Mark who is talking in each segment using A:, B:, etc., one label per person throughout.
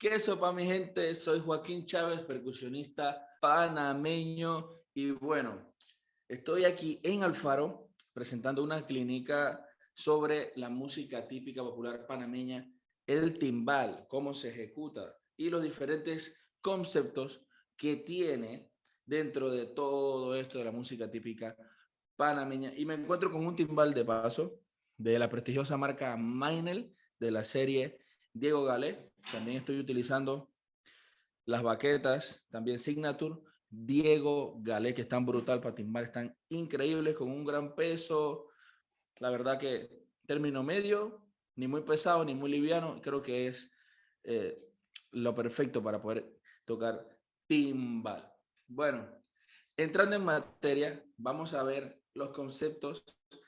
A: ¿Qué sopa mi gente? Soy Joaquín Chávez, percusionista panameño y bueno, estoy aquí en Alfaro presentando una clínica sobre la música típica popular panameña, el timbal, cómo se ejecuta y los diferentes conceptos que tiene dentro de todo esto de la música típica panameña. Y me encuentro con un timbal de paso de la prestigiosa marca Mainel de la serie Diego Galé. También estoy utilizando las baquetas, también Signature, Diego Galé, que están brutal para timbar, están increíbles, con un gran peso. La verdad que término medio, ni muy pesado, ni muy liviano, creo que es eh, lo perfecto para poder tocar timbal. Bueno, entrando en materia, vamos a ver los conceptos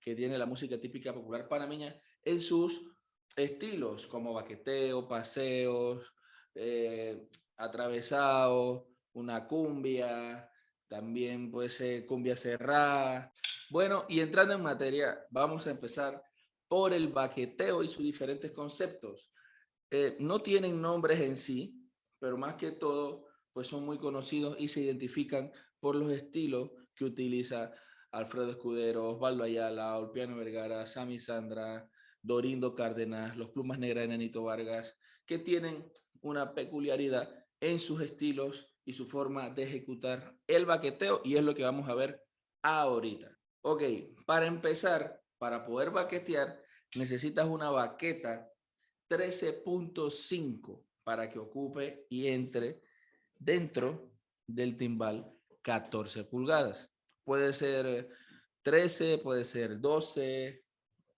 A: que tiene la música típica popular panameña en sus estilos como baqueteo, paseos, eh, atravesado, una cumbia, también puede ser cumbia cerrada. Bueno, y entrando en materia, vamos a empezar por el baqueteo y sus diferentes conceptos. Eh, no tienen nombres en sí, pero más que todo, pues son muy conocidos y se identifican por los estilos que utiliza Alfredo Escudero, Osvaldo Ayala, Olpiano Vergara, Sami Sandra, Dorindo Cárdenas, los Plumas Negras de Nenito Vargas, que tienen una peculiaridad en sus estilos y su forma de ejecutar el baqueteo y es lo que vamos a ver ahorita. Ok, para empezar, para poder baquetear, necesitas una baqueta 13.5 para que ocupe y entre dentro del timbal 14 pulgadas. Puede ser 13, puede ser 12,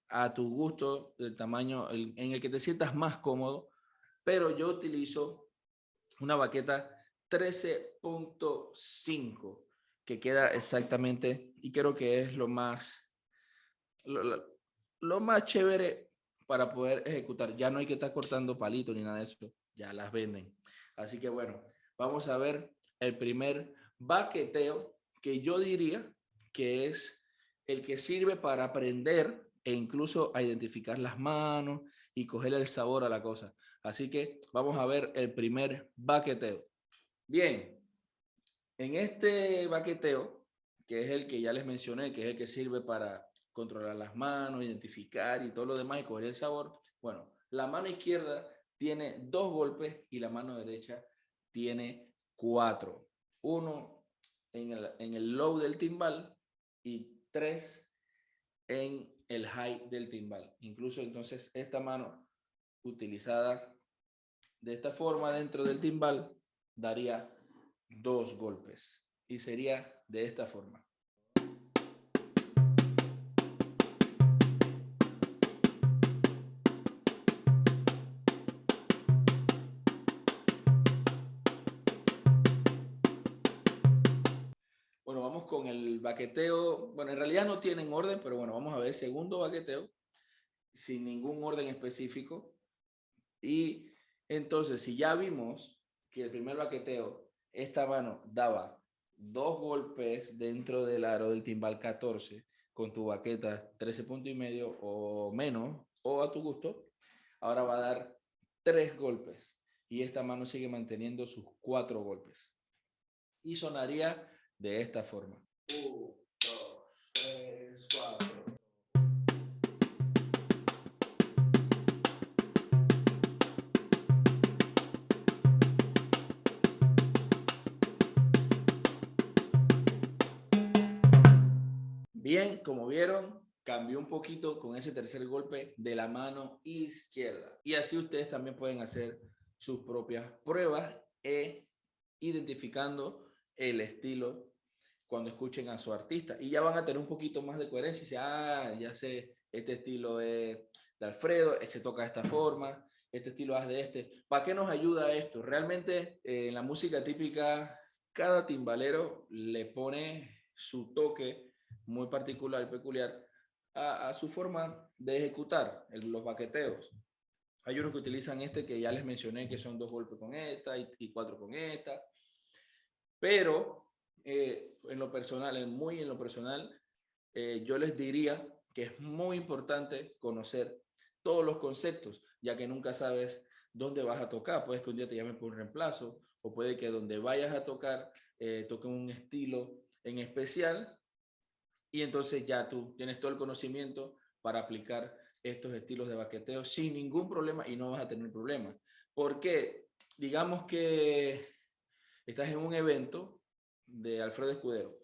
A: a tu gusto, el tamaño en el que te sientas más cómodo, pero yo utilizo una baqueta 13.5 que queda exactamente y creo que es lo más lo, más chévere para poder ejecutar. Ya no hay que estar cortando palitos ni nada de eso, ya las venden. Así que bueno, vamos a ver el primer baqueteo que yo diría que es el que sirve para aprender e incluso a identificar las manos y coger el sabor a la cosa. Así que vamos a ver el primer baqueteo. Bien, en este baqueteo, que es el que ya les mencioné, que es el que sirve para controlar las manos, identificar y todo lo demás y coger el sabor, bueno, la mano izquierda tiene dos golpes y la mano derecha tiene cuatro. Uno en el, en el low del timbal y tres en el high del timbal. Incluso entonces esta mano utilizada de esta forma dentro del timbal daría dos golpes y sería de esta forma. Baqueteo. Bueno, en realidad no tienen orden, pero bueno, vamos a ver segundo baqueteo sin ningún orden específico. Y entonces, si ya vimos que el primer baqueteo, esta mano daba dos golpes dentro del aro del timbal 14 con tu baqueta 13 puntos y medio o menos, o a tu gusto, ahora va a dar tres golpes y esta mano sigue manteniendo sus cuatro golpes. Y sonaría de esta forma. Bien, como vieron, cambió un poquito con ese tercer golpe de la mano izquierda. Y así ustedes también pueden hacer sus propias pruebas e identificando el estilo cuando escuchen a su artista. Y ya van a tener un poquito más de coherencia y ah, ya sé, este estilo es de Alfredo, se toca de esta forma, este estilo es de este. ¿Para qué nos ayuda esto? Realmente eh, en la música típica, cada timbalero le pone su toque muy particular y peculiar a, su forma de ejecutar los baqueteos. Hay unos que utilizan este que ya les mencioné, que son dos golpes con esta y cuatro con esta. Pero eh, en lo personal, muy en lo personal, eh, yo les diría que es muy importante conocer todos los conceptos, ya que nunca sabes dónde vas a tocar. Puede que un día te llamen por un reemplazo o puede que donde vayas a tocar eh, toquen un estilo en especial y entonces ya tú tienes todo el conocimiento para aplicar estos estilos de baqueteo sin ningún problema y no vas a tener problemas. Porque digamos que estás en un evento de Alfredo Escudero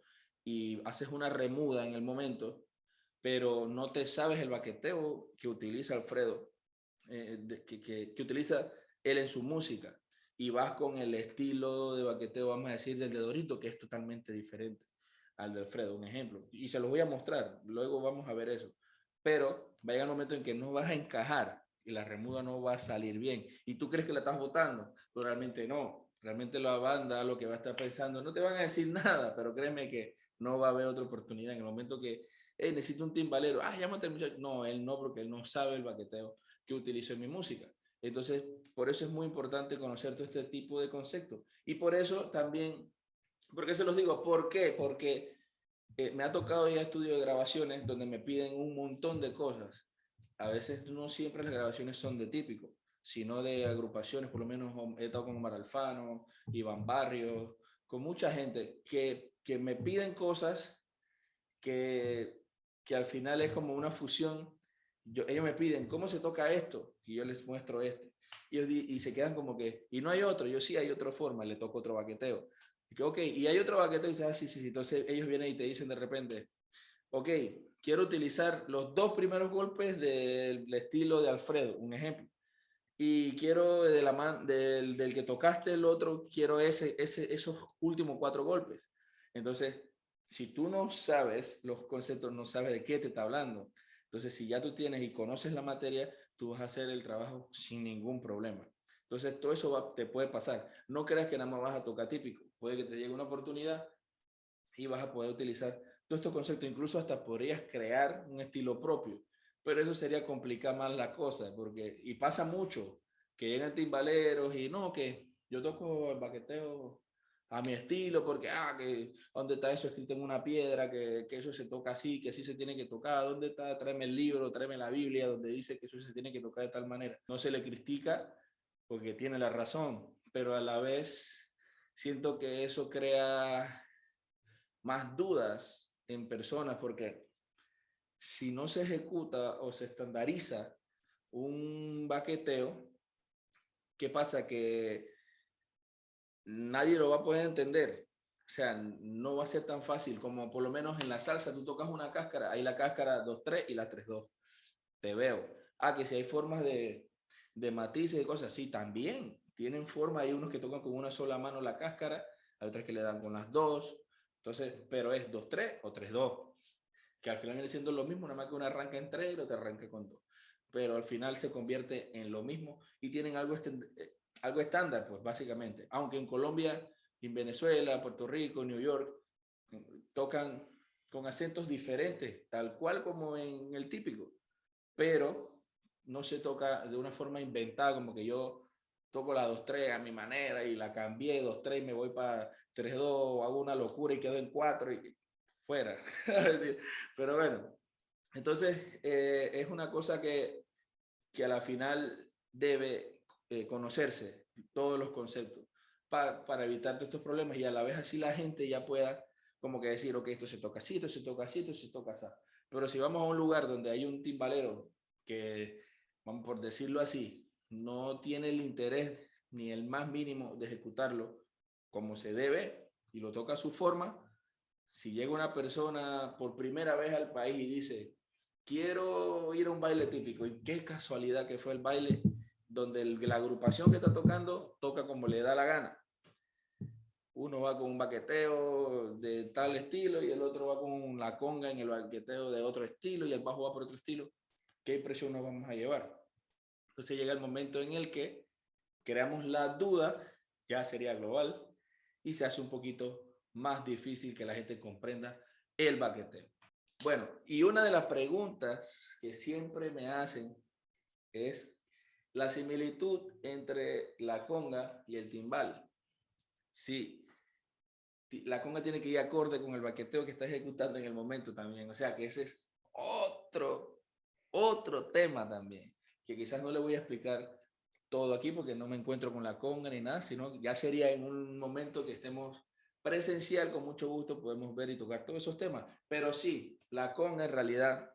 A: y haces una remuda en el momento, pero no te sabes el baqueteo que utiliza Alfredo, eh, que, que, que utiliza él en su música y vas con el estilo de baqueteo, vamos a decir, del de Dorito, que es totalmente diferente al de Alfredo, un ejemplo. Y se los voy a mostrar, luego vamos a ver eso. Pero va a un momento en que no vas a encajar y la remuda no va a salir bien. Y tú crees que la estás votando, pero realmente no. Realmente la banda lo que va a estar pensando, no te van a decir nada, pero créeme que no va a haber otra oportunidad en el momento que hey, necesito un timbalero, ah, llámate al muchacho. No, él no, porque él no sabe el baqueteo que utilizo en mi música. Entonces, por eso es muy importante conocer todo este tipo de conceptos. Y por eso también, ¿por qué se los digo? ¿Por qué? Porque eh, me ha tocado ir a estudios de grabaciones donde me piden un montón de cosas. A veces no siempre las grabaciones son de típico, sino de agrupaciones, por lo menos he estado con Omar Alfano, Iván Barrios, con mucha gente que, que me piden cosas que, que al final es como una fusión ellos me piden, ¿cómo se toca esto? Y yo les muestro este. Y, y se quedan como que, y no hay otro, yo sí hay otra forma, le toco otro baqueteo. Y que, ok, y hay otro baqueteo y dices, ah, sí, sí, sí. Entonces ellos vienen y te dicen de repente, ok, quiero utilizar los dos primeros golpes del, estilo de Alfredo, un ejemplo. Y quiero de la man, del, que tocaste el otro, quiero ese, ese, esos últimos cuatro golpes. Entonces, si tú no sabes los conceptos, no sabes de qué te está hablando, entonces, si ya tú tienes y conoces la materia, tú vas a hacer el trabajo sin ningún problema. Entonces, todo eso te puede pasar. No creas que nada más vas a tocar típico. Puede que te llegue una oportunidad y vas a poder utilizar todos estos conceptos. Incluso hasta podrías crear un estilo propio. Pero eso sería complicar más la cosa. Porque, y pasa mucho, que llegan timbaleros y no, que yo toco el baqueteo a mi estilo, porque, ah, que, ¿dónde está eso escrito en una piedra? Que, que, eso se toca así, que así se tiene que tocar. ¿Dónde está? Tráeme el libro, tráeme la Biblia, donde dice que eso se tiene que tocar de tal manera. No se le critica porque tiene la razón, pero a la vez siento que eso crea más dudas en personas, porque si no se ejecuta o se estandariza un baqueteo, ¿qué pasa? Que nadie lo va a poder entender. O sea, no va a ser tan fácil como por lo menos en la salsa tú tocas una cáscara, hay la cáscara 2-3 y la 3-2. Te veo. Ah, que si hay formas de, de matices y cosas, sí, también tienen forma. Hay unos que tocan con una sola mano la cáscara, hay otras que le dan con las dos. Entonces, pero es 2-3 o 3-2, que al final viene siendo lo mismo, nada más que una arranca en 3 y otra arranca con 2. Pero al final se convierte en lo mismo y tienen algo eh, algo estándar, pues básicamente. Aunque en Colombia, en Venezuela, Puerto Rico, New York, tocan con acentos diferentes, tal cual como en el típico, pero no se toca de una forma inventada, como que yo toco la 2-3 a mi manera y la cambié 2-3 y me voy para 3-2, hago una locura y quedo en 4 y fuera. pero bueno, entonces eh, es una cosa que, que a la final debe eh, conocerse todos los conceptos para, para evitar todos estos problemas y a la vez así la gente ya pueda como que decir, ok, esto se toca así, esto se toca así, esto se toca así. Pero si vamos a un lugar donde hay un timbalero que, vamos por decirlo así, no tiene el interés ni el más mínimo de ejecutarlo como se debe y lo toca a su forma, si llega una persona por primera vez al país y dice, quiero ir a un baile típico, y qué casualidad que fue el baile donde la agrupación que está tocando toca como le da la gana. Uno va con un baqueteo de tal estilo y el otro va con la conga en el baqueteo de otro estilo y el bajo va por otro estilo. ¿Qué impresión nos vamos a llevar? Entonces llega el momento en el que creamos la duda, ya sería global, y se hace un poquito más difícil que la gente comprenda el baqueteo. Bueno, y una de las preguntas que siempre me hacen es la similitud entre la conga y el timbal. Sí, la conga tiene que ir acorde con el baqueteo que está ejecutando en el momento también. O sea que ese es otro, otro tema también, que quizás no le voy a explicar todo aquí porque no me encuentro con la conga ni nada, sino ya sería en un momento que estemos presencial, con mucho gusto podemos ver y tocar todos esos temas. Pero sí, la conga en realidad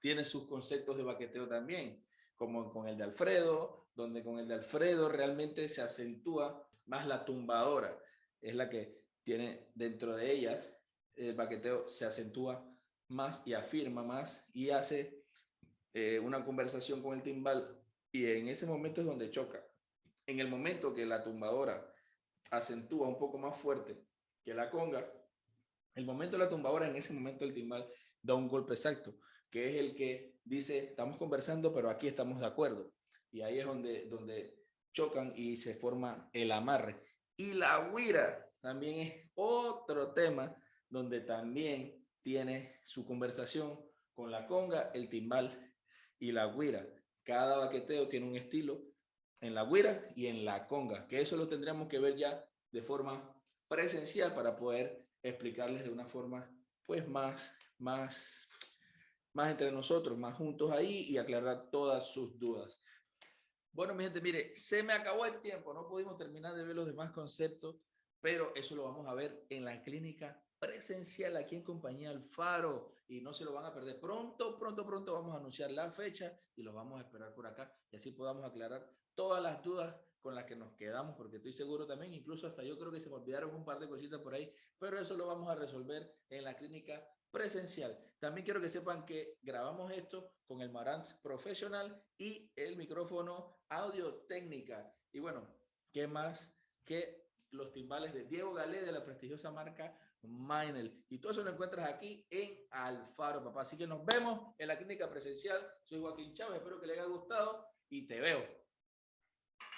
A: tiene sus conceptos de baqueteo también, como con el de Alfredo, donde con el de Alfredo realmente se acentúa más la tumbadora, es la que tiene dentro de ellas, el baqueteo se acentúa más y afirma más y hace eh, una conversación con el timbal y en ese momento es donde choca. En el momento que la tumbadora acentúa un poco más fuerte que la conga, el momento de la tumbadora, en ese momento el timbal da un golpe exacto, que es el que dice, estamos conversando, pero aquí estamos de acuerdo. Y ahí es donde, donde chocan y se forma el amarre. Y la huira también es otro tema donde también tiene su conversación con la conga, el timbal y la guira. Cada baqueteo tiene un estilo en la guira y en la conga, que eso lo tendríamos que ver ya de forma presencial para poder explicarles de una forma pues más, más, más entre nosotros, más juntos ahí y aclarar todas sus dudas. Bueno, mi gente, mire, se me acabó el tiempo, no pudimos terminar de ver los demás conceptos, pero eso lo vamos a ver en la clínica presencial aquí en compañía Alfaro y no se lo van a perder. Pronto, pronto, pronto vamos a anunciar la fecha y los vamos a esperar por acá y así podamos aclarar todas las dudas con las que nos quedamos, porque estoy seguro también, incluso hasta yo creo que se me olvidaron un par de cositas por ahí, pero eso lo vamos a resolver en la clínica presencial. También quiero que sepan que grabamos esto con el Marantz profesional y el micrófono audio técnica. Y bueno, ¿qué más que los timbales de Diego Galé de la prestigiosa marca Minel. Y todo eso lo encuentras aquí en Alfaro, papá. Así que nos vemos en la clínica presencial. Soy Joaquín Chávez, espero que le haya gustado y te veo